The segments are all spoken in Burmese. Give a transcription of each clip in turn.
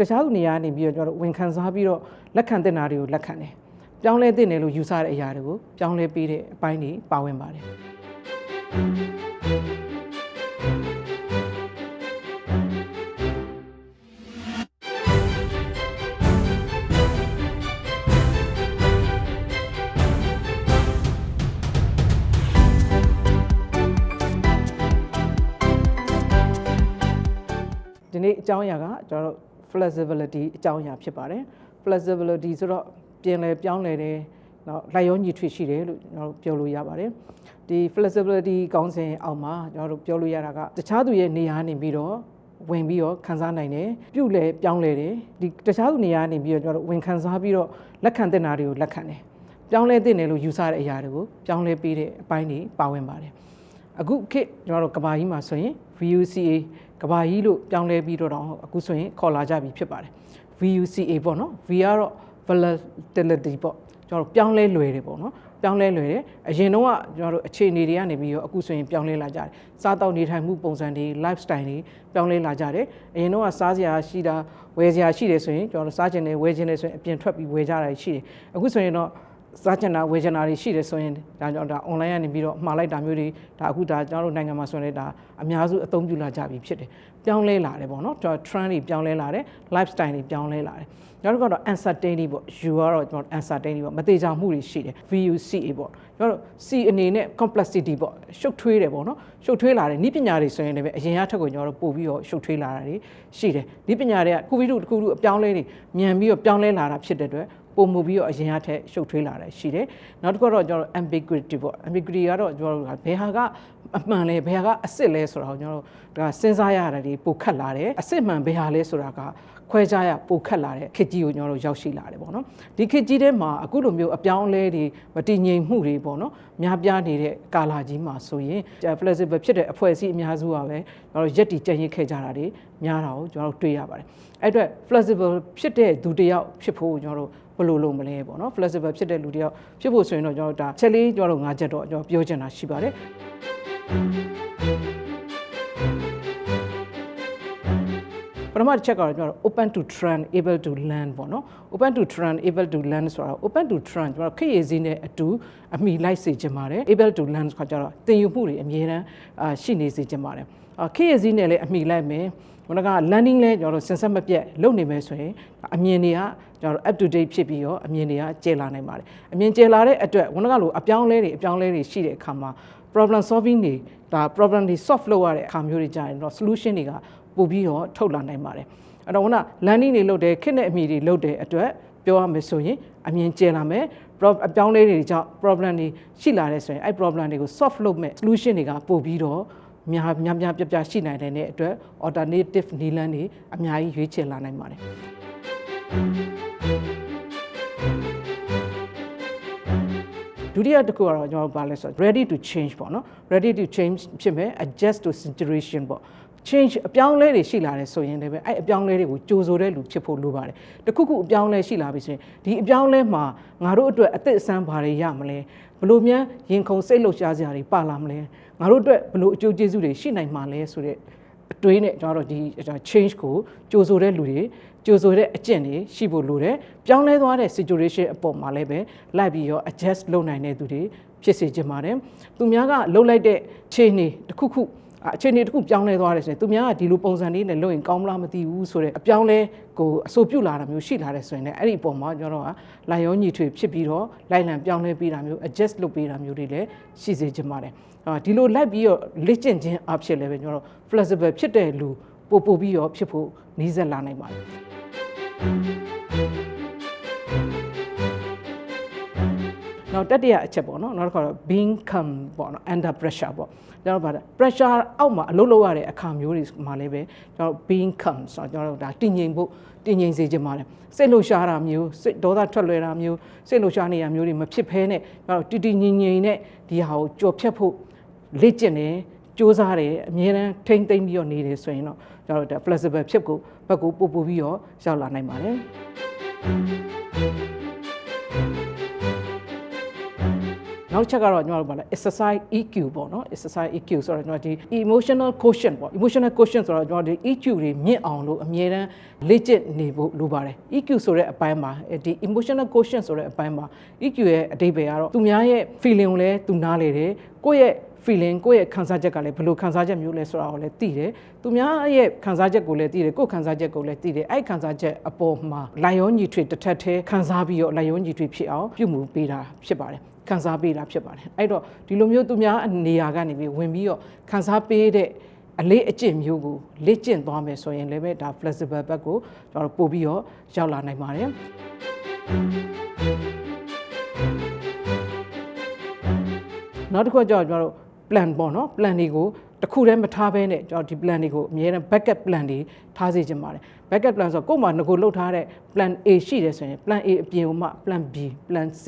တခြားသူနေရာကနေပြီးတော့ကျွန်တော်တို့ဝန်ခံစားပြီးတော့လက်ခံတဲ့နာတွေကိုလက်ခံတယ်ပြောင်းလဲတဲ့နယ်လို့ယူဆတဲ့အရာတွေကိုပြောင်းလဲပေးတဲ့အပိုင်းတွေပါဝင်ပါတယ်ဒီနေ့အကြောင်းအရာကကျွန်တော်တို့ flexibility အကြောင်းအရာဖြစ်ပါတယ် flexibility ဆိုတော့ပြင်လဲပြောင်းလဲတယ်နော်လိုက်ရောညီထွေရှိတယ်လို့ကျွန်တော်တို့ပြောလို့ရပါတယ်ဒီ flexibility ကောင်းစဉ်အောက်မှာကျွန်တော်တို့ပြောလို့ရတာကတခြားသူရဲ့နေရာနေပြီးတော့ဝင်ပြီးတော့ခံစားနိုင်တယ်ပြုတ်လဲပြောင်းလဲတယ်ဒီတခြားသူနေရာနေပြီးတော့ကျွန်တော်တို့ဝင်ခံစားပြီးတော့လက်ခံတဲ့နာတွေကိုလက်ခံတယ်ပြောင်းလဲတဲ့နယ်လို့ယူဆတဲ့အရာတွေကိုပြောင်းလဲပေးတဲ့အပိုင်းတွေပါဝင်ပါတယ် အခုခေတ်ကျွန်တော်တို့ကဘာကြီးမှာဆိုရင် VUCA ကဘာကြီးလို့ပြောင်းလဲပြီးတော့တော့အခုဆိုရင်ခေါ်လာကြပြီဖြစ်ပါတယ် VUCA ပေါ့နော် V ကတော့ volatility ပေါ့ကျွန်တော်တို့ပြောင်းလဲလွယ်တယ်ပေါ့နော်ပြောင်းလဲလွယ်တယ်အရင်တော့ကကျွန်တော်တို့အခြေအနေတွေကနေပြီးတော့အခုဆိုရင်ပြောင်းလဲလာကြတယ်စားတောက်နေထိုင်မှုပုံစံတွေ lifestyle တွေပြောင်းလဲလာကြတယ်အရင်တော့ကစားစရာရှိတာဝယ်စရာရှိတယ်ဆိုရင်ကျွန်တော်တို့စားချင်တယ်ဝယ်ချင်တယ်ဆိုရင်အပြင်ထွက်ပြီးဝယ်ကြတာရှိတယ်အခုဆိုရင်တော့ စားချင်တာဝယ်ချင်တာတွေရှိတယ်ဆိုရင်ဒါကြောင့်ဒါ online ကနေပြီးတော့မှာလိုက်တာမျိုးတွေဒါအခုဒါကျွန်တော်တို့နိုင်ငံမှာဆိုရင်လည်းဒါအများစုအသုံးပြုလာကြပြီဖြစ်တယ်ပြောင်းလဲလာတယ်ပေါ့နော်ကျွန်တော် trend တွေပြောင်းလဲလာတယ် lifestyle တွေပြောင်းလဲလာတယ်နောက်တစ်ခါတော့ uncertainty ပေါ့ U ကတော့ကျွန်တော် uncertainty ပေါ့မသေးချာမှုတွေရှိတယ် VUCA ပေါ့ကျွန်တော်တို့ C အနေနဲ့ complexity ပေါ့ရှုပ်ထွေးတယ်ပေါ့နော်ရှုပ်ထွေးလာတယ်ဤပညာတွေဆိုရင်လည်းအရင်ကထက်ကိုကျွန်တော်တို့ပို့ပြီးတော့ရှုပ်ထွေးလာတာတွေရှိတယ်ဤပညာတွေကခုပြီးတော့တစ်ခုခုအပြောင်းလဲတွေမြန်ပြီးတော့ပြောင်းလဲလာတာဖြစ်တဲ့အတွက် ပုံမှုပြီးတော့အရင်ကထက်ရှုပ်ထွေးလာတယ်ရှိတယ်နောက်တစ်ခုတော့ကျွန်တော်တို့ ambiguity ပေါ့ ambiguity ကတော့ကျွန်တော်တို့ကဘယ်ဟာကအမှန်လဲဘယ်ဟာကအစ်စ်လဲဆိုတာကိုကျွန်တော်တို့ဒါစဉ်းစားရတာဒီပိုခက်လာတယ်အစ်စ်မှန်ဘယ်ဟာလဲဆိုတာကခွဲခြားရပိုခက်လာတဲ့ခေတ်ကြီးကိုကျွန်တော်တို့ရောက်ရှိလာတယ်ပေါ့နော်ဒီခေတ်ကြီးထဲမှာအခုလိုမျိုးအပြောင်းအလဲတွေမတည်ငြိမ်မှုတွေပေါ့နော်များပြားနေတဲ့ကာလာကြီးမှာဆိုရင် flexible ဖြစ်တဲ့အဖွဲ့အစည်းအများစုကပဲကျွန်တော်တို့ရက်တီကြံ့ရင်ခဲ့ကြတာတွေများတာကိုကျွန်တော်တို့တွေ့ရပါတယ်အဲ့အတွက် flexible ဖြစ်တဲ့သူတစ်ယောက်ဖြစ်ဖို့ကျွန်တော်တို့ ဘယ်လိုလုပ်မလဲပေါ့နော် flexible ဖြစ်တဲ့လူတယောက်ဖြစ်ဖို့ဆိုရင်တော့ကျွန်တော်တို့ဒါချက်လေးကျွန်တော်တို့၅ချက်တော့ကျွန်တော်ပြောချင်တာရှိပါတယ် ပထမတစ်ချက်ကတော့ကျွန်တော်တို့ open to trend able to learn ပေါ့နော် open to trend able to learn ဆိုတာ open to trend ကျွန်တော်တို့ခေတ်ရည်စည်းနဲ့အတူအမိလိုက်စေချင်ပါတယ် able to learn ဆိုတာကျတော့သင်ယူမှုတွေအမြဲတမ်းအာရှိနေစေချင်ပါတယ်ခေတ်ရည်စည်းနဲ့လည်းအမိလိုက်မယ်ခုနက learning လဲကျွန်တော်တို့စင်ဆက်မပြတ်လုပ်နေမယ်ဆိုရင်အမြင်တွေကကျွန်တော်တို့ up to date ဖြစ်ပြီးတော့အမြင်တွေကကျယ်လာနိုင်ပါတယ်အမြင်ကျယ်လာတဲ့အတွက်ခုနကလိုအပြောင်းလဲတွေအပြောင်းလဲတွေရှိတဲ့အခါမှာ problem solving တွေဒါ problem တွေ solve လုပ်ရတဲ့အခါမျိုးတွေကြာရင်တော့ solution တွေက ပို့ပြီးတော့ထုတ်လာနိုင်ပါတယ်အဲ့တော့ခုန learning တွေလုပ်တယ်ခက်တဲ့အမိတွေလုပ်တဲ့အတွက်ပြောရမယ်ဆိုရင်အမြင်ကျယ်လာမယ်အပြောင်းလဲတွေကြောင့် problem တွေရှိလာတဲ့ဆိုရင်အဲ့ problem တွေကို solve လုပ်မဲ့ solution တွေကပို့ပြီးတော့များများများပြပြရှိနိုင်တဲ့အတွက် alternative နည်းလမ်းတွေအများကြီးရွေးချယ်လာနိုင်ပါတယ်ဒုတိယတစ်ခုကတော့ကျွန်တော်ပါလဲဆို ready to change ပေါ့နော် ready to change ဖြစ်မယ် adjust to situation ပေါ့ change အပြောင်းလဲတွေရှိလာတယ်ဆိုရင်လည်းပဲအဲ့အပြောင်းလဲတွေကိုကြိုဆိုတဲ့လူဖြစ်ဖို့လိုပါတယ်တခုခုအပြောင်းလဲရှိလာပြီဆိုရင်ဒီအပြောင်းလဲမှာငါတို့အတွက်အသက်အဆန်းဘာတွေရမလဲဘလို့များရင်ခုန်စိတ်လှုပ်ရှားစရာတွေပါလာမလဲငါတို့အတွက်ဘလို့အကျိုးကျေးဇူးတွေရှိနိုင်မှာလဲဆိုတဲ့အတွေးနဲ့ကျွန်တော်တို့ဒီ change ကိုကြိုဆိုတဲ့လူတွေကြိုဆိုတဲ့အကျင့်တွေရှိဖို့လိုတယ်ပြောင်းလဲသွားတဲ့ situation အပေါ်မှာလည်းပဲလိုက်ပြီးရော adjust လုပ်နိုင်တဲ့သူတွေဖြစ်စေချင်ပါတယ်သူများကလှုပ်လိုက်တဲ့ခြေနေတစ်ခုခု အခြေအနေတစ်ခုပြောင်းလဲသွားတယ်ဆိုရင်သူများကဒီလိုပုံစံလေးနဲ့လုပ်ရင်ကောင်းမလားမသိဘူးဆိုတဲ့အပြောင်းလဲကိုအဆိုပြုတ်လာတာမျိုးရှိလာတယ်ဆိုရင်လည်းအဲ့ဒီအပေါ်မှာကျွန်တော်ကလိုက်ရောညီထွေဖြစ်ပြီးတော့လိုက်လံပြောင်းလဲပေးတာမျိုး adjust လုပ်ပေးတာမျိုးတွေလည်းရှိစေချင်ပါတယ်ဒီလိုလိုက်ပြီးတော့လေ့ကျင့်ခြင်းအဖြစ်လည်းပဲကျွန်တော် flexible ဖြစ်တဲ့လူပို့ပို့ပြီးတော့ဖြစ်ဖို့နှီးစက်လာနိုင်ပါတယ် နောက်တတိယအချက်ပေါ့နော်နောက်တစ်ခါတော့ being calm ပေါ့နော် under pressure ပေါ့ကျွန်တော်ဗါတာ pressure အောက်မှာအလုပ်လုပ်ရတဲ့အခါမျိုးတွေမှာလည်းပဲကျွန်တော် being calm ဆိုတော့ကျွန်တော်တို့ဒါတည်ငြိမ်ဖို့တည်ငြိမ်စေချင်ပါတယ်စိတ်လှုပ်ရှားတာမျိုးစိတ်ဒေါသထွက်လွယ်တာမျိုးစိတ်လှုပ်ရှားနေရမျိုးတွေမဖြစ်ဘဲနဲ့ကျွန်တော်တည်တည်ငြိမ်ငြိမ်နဲ့ဒီဟာကိုကြော်ဖြတ်ဖို့လေ့ကျင့်တယ်စူးစမ်းတယ်အမြဲတမ်းထိမ့်သိမ့်ပြီးတော့နေတယ်ဆိုရင်တော့ကျွန်တော်တို့ flexible ဖြစ်ကိုဘက်ကိုပို့ပို့ပြီးတော့ရောက်လာနိုင်ပါတယ် နနောက်တစ်ချက်ကတော့ကျွန်တော်တို့ဗာလဲ exercise EQ ပေါ့နော် exercise EQ ဆိုတော့ကျွန်တော်ဒီ emotional quotient ပေါ့ emotional quotient ဆိုတော့ကျွန်တော်ဒီ EQ တွေမြင့်အောင်လို့အမြဲတမ်းလေ့ကျင့်နေဖို့လိုပါတယ် EQ ဆိုတဲ့အပိုင်းမှာဒီ emotional quotient ဆိုတဲ့အပိုင်းမှာ EQ ရဲ့အဓိပ္ပာယ်ကတော့သူများရဲ့ feeling ကိုလည်းသူနားလေတယ်ကိုယ့်ရဲ့ feeling ကိုယ့်ရဲ့ခံစားချက်ကလည်းဘယ်လိုခံစားချက်မျိုးလဲဆိုတာကိုလည်းသိတယ်။သူများရဲ့ခံစားချက်ကိုလည်းသိတယ်ကိုယ့်ခံစားချက်ကိုလည်းသိတယ်။အဲ့ခံစားချက်အပေါ်မှာလိုက်ရောညီထွေတစ်ထက်သေးခံစားပြီးတော့လိုက်ရောညီထွေဖြစ်အောင်ပြုမှုပေးတာဖြစ်ပါတယ်။ ခံစားပေးတာဖြစ်ပါတယ်။အဲ့တော့ဒီလိုမျိုးသူများနေရာကနေပြီးဝင်ပြီးတော့ခံစားပေးတဲ့အလေးအကျင့်မျိုးကိုလေ့ကျင့်သွားမယ်ဆိုရင်လည်းပဲဒါ flexible ဘက်ကိုကျွန်တော်ပို့ပြီးတော့ရောက်လာနိုင်ပါတယ်။နောက်တစ်ခုကကြောင့်ကျွန်တော်တို့ plan ပေါ့နော် plan တွေကိုတစ်ခုတည်းမထားဘဲနဲ့ကျွန်တော်ဒီ plan တွေကိုအများနဲ့ backup plan တွေထားစေချင်ပါတယ် backup plan ဆိုတော့ကိုယ်မှာငကိုလှုပ်ထားတဲ့ plan A ရှိတယ်ဆိုရင် plan A အပြင်ကိုမှ plan B plan C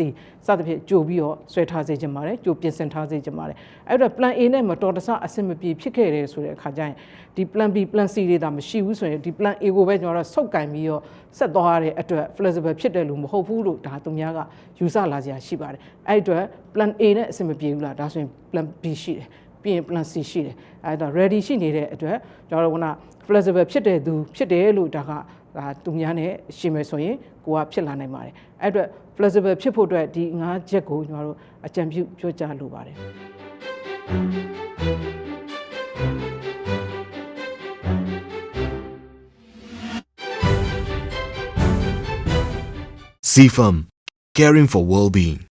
စသဖြင့်ကြိုပြီးတော့ဆွဲထားစေချင်ပါတယ်ကြိုပြင်ဆင်ထားစေချင်ပါတယ်အဲ့တော့ plan A နဲ့မတော်တဆအဆင်မပြေဖြစ်ခဲ့တယ်ဆိုတဲ့အခါကျရင်ဒီ plan B plan C တွေဒါမရှိဘူးဆိုရင်ဒီ plan A ကိုပဲကျွန်တော်တို့ဆုတ်ကင်ပြီးတော့ဆက်သွားရတဲ့အတွက် flexible ဖြစ်တယ်လို့မဟုတ်ဘူးလို့ဒါသူများကယူဆလာစရာရှိပါတယ်အဲ့အတွက် plan A နဲ့အဆင်မပြေဘူးလားဒါဆိုရင် plan B ရှိတယ် ပြီးရင် plan C ရှိတယ်အဲ့တော့ ready ရှိနေတဲ့အတွက်ကျွန်တော်တို့က flexible ဖြစ်တဲ့သူဖြစ်တယ်လို့ဒါကဒါသူများနဲ့ရှင်းမယ်ဆိုရင်ကိုကဖြစ်လာနိုင်ပါတယ်အဲ့အတွက် flexible ဖြစ်ဖို့အတွက်ဒီ၅ချက်ကိုကျွန်တော်တို့အကြံပြုပြောကြားလိုပါတယ် CFAM, caring for well-being.